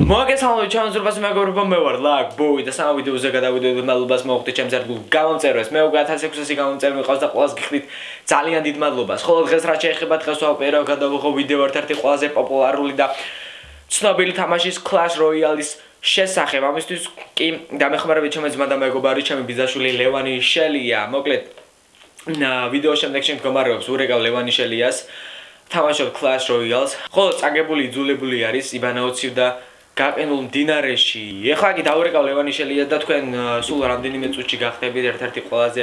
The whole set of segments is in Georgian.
მოგესალმებით ჩემს ზრბას მეგობრებო მე ვარ ლაკ ბოი და სამ ვიდეოზე გადავიდოდეთ მადლობას მოხდით ჩემს ერთგულ გამომწერვას მე უკვე 1600-ი გამომწერ მიყავს და ყველას გიხდით ძალიან დიდ მადლობას. ხოლო დღეს რა შეეხება დღეს ვაპირებ გადავიღო ვიდეო ერთ-ერთი ყველაზე პოპულარული და ცნობილი თამაშის Clash Royale-ის შესახებ. ამისთვის კი დამეხმარებით ჩემს ძმა და მეგობარი ჩემი ბიზაშვილი ლევანი შელია. მოკლედ ვიდეო შემდეგ შემდგომარეობს ურეკავ ლევანი შელიას. თამაშობ Clash Royale-ს. ხოლო წაგებული იძულებული არის იბანაოცივ და გაყინულ მდინარეში. ეხლა კი დაურეკავ ლევანიშელია და თქვენ სულ რამდენიმე წუთში გახდებით ერთ-ერთი ყველაზე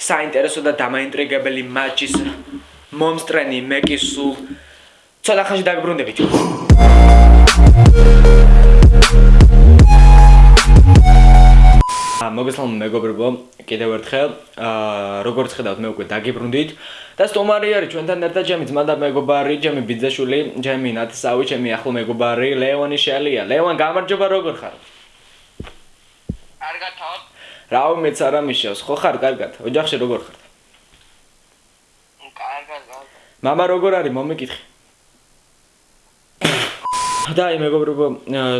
საინტერესო და დამაინტრიგებელი მატჩის მომსტრენი მე კი სულ ცოტა ხანში დაგბრუნდებით. მოგესალმებით მეგობრებო, კიდევ ერთხელ. აა როგორც ხედავთ, მე უკვე დაგიბრუნდით და სტომარი არის ჩვენთან ერთად ჩემი ძმა და მეგობარი, ჩემი ბიძაშვილი, ჩემი ნათესავი, ჩემი ახლო მეგობარი, ლეონი შელია. ლეონ, გამარჯობა, როგორ ხარ? კარგად ხარ? რა უმეც არ ამიშავს, ხო ხარ კარგად? ოჯახში როგორ ხარ? კარგად, კარგად. мама როგორ არის? მომიკითხე. და აი მეგობრებო,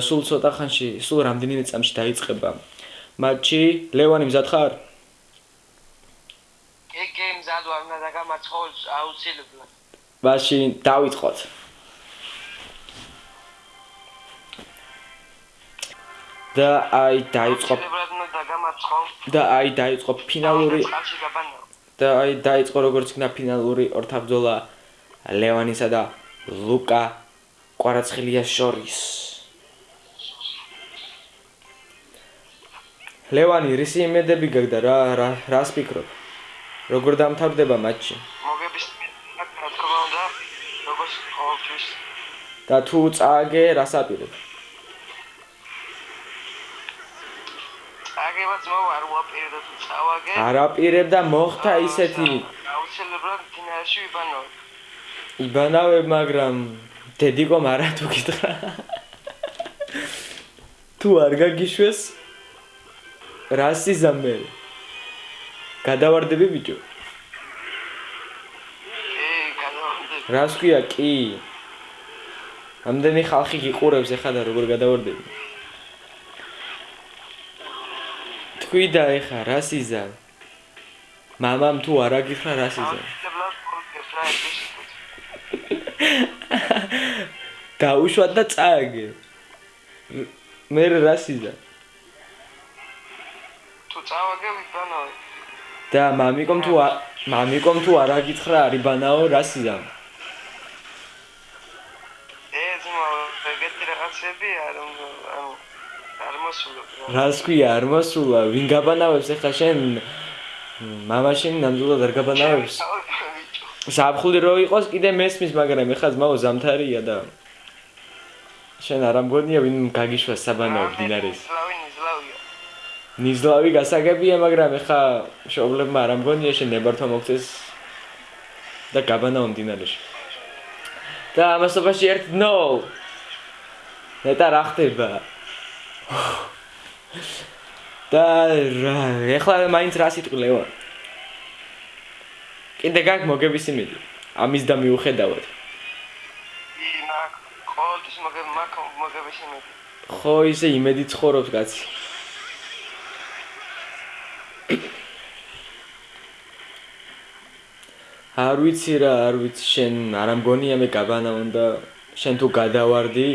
სულ ცოტა ხანში, სულ რამდენიმე წამში დაიწყება მატჩი ლევანი მზად ხარ? კი, კი, მზად ვარ, უნდა დაგამარცხო აუცილებლად. მაშინ დავიწყოთ. და აი დაიწყო და აი დაიწყო ფინალური და აი დაიწყო როგორც იქნა ფინალური ორთაბძოლა ლევანისა და ლუკა კვარაცხელიას შორის. ლევანი რისი იმედები გაგდა რა რა რას ფიქრობ? როგორ დამთავრდება მატჩი? მოგების რა თქმა უნდა, როგორც ყოველთვის. და თუ წააგე, რას აპირებ? აგებაც მოვარ უაპირებ და თუ წავაგე. არ აპირებ და მოხდა ისეთი. აუცილებლად ფინალში ვიბანო. იბანავებ, მაგრამ დედიკომ არა თუ გითხრა. თუ არ გაგიშვეს რა სიზამე გადავარდები ბიჭო რას ქვია? კი. ამდენი ხალხი გიყურებს ეხლა და როგორ გადავარდები? თქვი და ეხლა რა სიზა მამამ თუ არ აგიხრა რა სიზა დაუშვათ და წააგე. მე რა და მამიკომ თუ მამიკომ თუ არ აგითხრა არი ბანაო რა სიზა ეს მოგეთი რაღაცები არ არ მოსულა რას ქვია არ მოსულა? ვინ გაბანავებს? ახლა შენ მამაშენ ნამდვილად არ გაბანავებს? საფხული რო იყოს კიდე მესმის მაგრამ ახლა ძმაო ზამთარია და შენ არ ამგონია ვინ გაგიშვა საბანაო დინარეს ნიზლავი გასაგებია, მაგრამ ეხა შობლებმა არ ამგონია შენ ნებართვა მოგწეს და გაბანა უნდინარეში. და ამასობაში ერთ ნო. ნეტა რა ხდება? და რა, ეხლა მაინც რა სიტყვილეო? კიდე გაკ მოგების იმედი. ამის და მიუხედავად. ინა, ყოველთვის მოგებ მაგ მოგების იმედი. ხო, ისე იმედი ცხოვრობს კაცი. არ ვიცი რა, არ ვიცი შენ არ ამგონია მე გაბანა უნდა შენ თუ გადავარდი.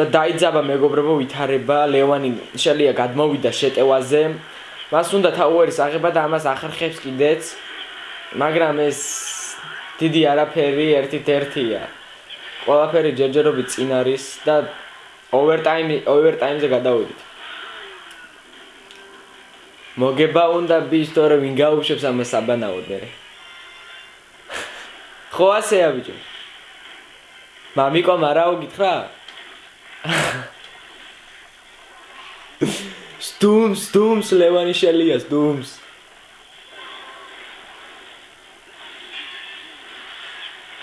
და დაიძაბა მეგობრებო ვითარება ლევანი შელია გადმოვიდა შეტევაზე. მას უნდა თაუერის აღება და ამას ახერხებს კიდეც მაგრამ ეს დიდი არაფერი ერთით ერთია ყველაფერი ჯერჯერობით წინ არის და ოვერტაიმი ოვერტაიმზე გადავიდით. მოგება უნდა ბის თორე ვინ გაუშვებს ამას აბანაოდ მე. ხო ასეა ბიჭო. მამიკო მარაო გითხრა? სტუმს, სტუმს ლევანი შელიას, სტუმს.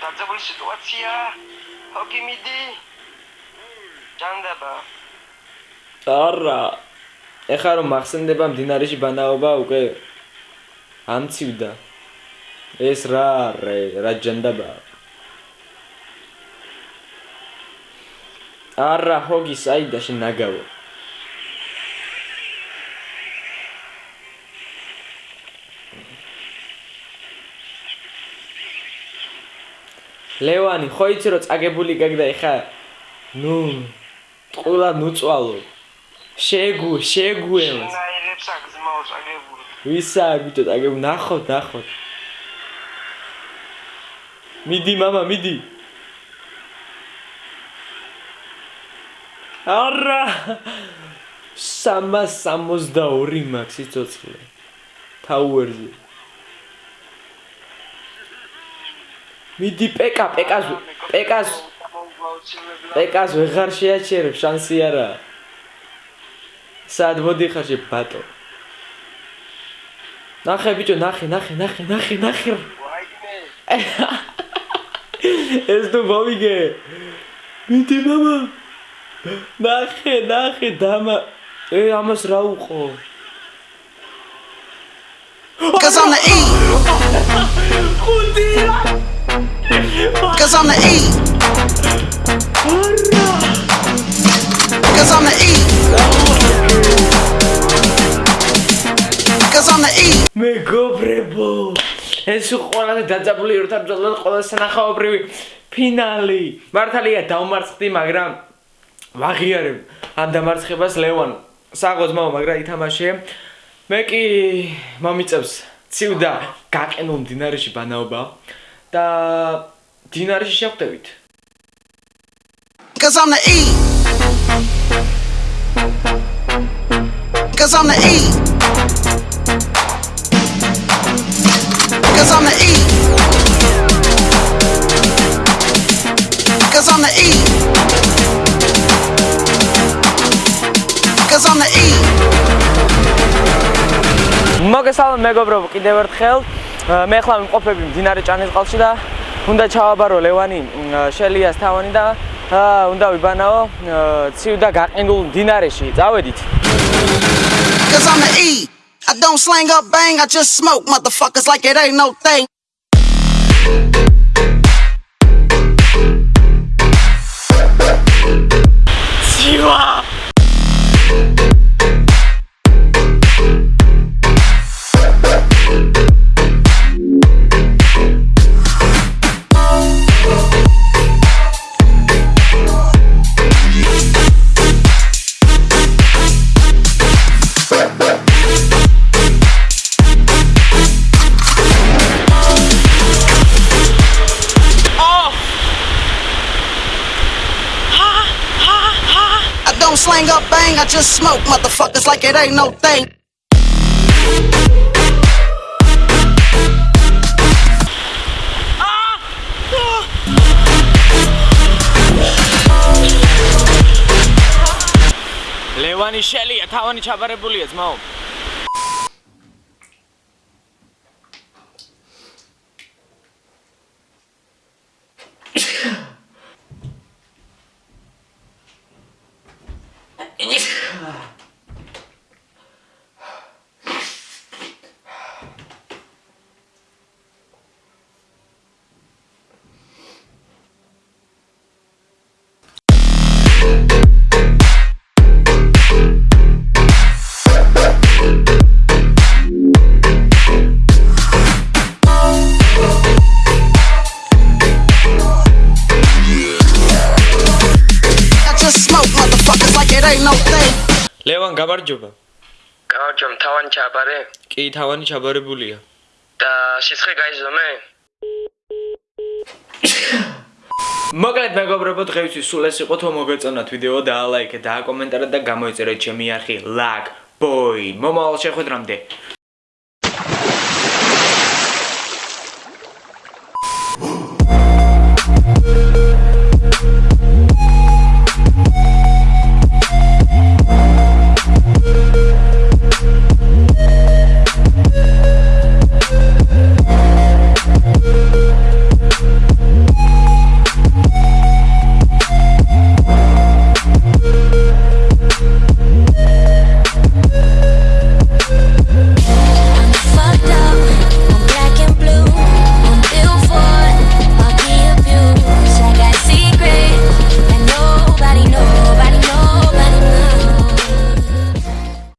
დაძაბული სიტუაციაა. ოკი მიდი ჯანდაბა არა ეხლა რომ მახსენდება მდინარეში ბანაობა უკვე ამცივდა. ეს რა რე რა ჯანდაბა. არა ჰოგი საიდა შენ ნაგავო. ლევანი, ხო იცი რომ წაგებული გაგდა ეხა? ნუ ყველა ნუწვალო. შეგუ, შეგუემს. ნაირებს აგზმაოს აგებული. ვისა ბიჭო, აგებ ნახოთ, ნახოთ. მიდი мама, მიდი. არა! 362 მაქვს სიცოცხლე. თაუერზე. მიდი პეკა, პეკას, პეკას, პეკას ვეღარ შეაჩერებ, შანსი არა. სად მოდიხარ შე ბატო? ნახე ბიჭო, ნახე, ნახე, ნახე, ნახე, ნახე. ეს თუ მოვიგე. მიდი мама. ნახე, ნახე, დამა. ე ამას რა უყო? Cause I'm the E. ხუთია. Cause I'm the E. Cause I'm the E. Cause I'm the E. მეგობრებო. ეს ყველაზე დაძაბული ერთად ბრძოლა ყველა სანახაობრივი ფინალი. მართალია დაუმარცხდი, მაგრამ ვაღიარებ ამ დამარცხებას ლევან. საღოც მამა, მაგრამ ითამაშე. მე კი მომიწევს ცივდა გაყენულ მდინარეში ბანაობა და მდინარეში შეხვდებით. Cause I'm the E. Cause I'm the E. Cause I'm the E. Cause I'm the E. Cause I'm the E. მოგესალმებით მეგობრებო, კიდევ ერთხელ. მე ახლა ვიმყოფები მდინარე ჭანისყალში და უნდა ჩავაბარო ლევანი შელიას თავანი და უნდა ვიბანაო ცივ და გაყინულ მდინარეში. წავედით. Cause I'm the E. I don't slang up bang, I just smoke motherfuckers like it ain't no thing. Just smoke motherfuckers like it ain't no thing. ლევანი შელია, თავანი ჩაბარებულია ძმაო. გამარჯობა. გამარჯობა, თავანი ჩაბარე კი, თავანი ჩაბარებულია. და სიცხე გაიზომე? მოკლედ მეგობრებო, დღეისთვის სულ ეს იყო, თუ მოგეწონათ ვიდეო და ლაიქეთ და აკომენტარეთ და გამოიწერეთ ჩემი არხი lag boy. მომავალ შეხვედრამდე.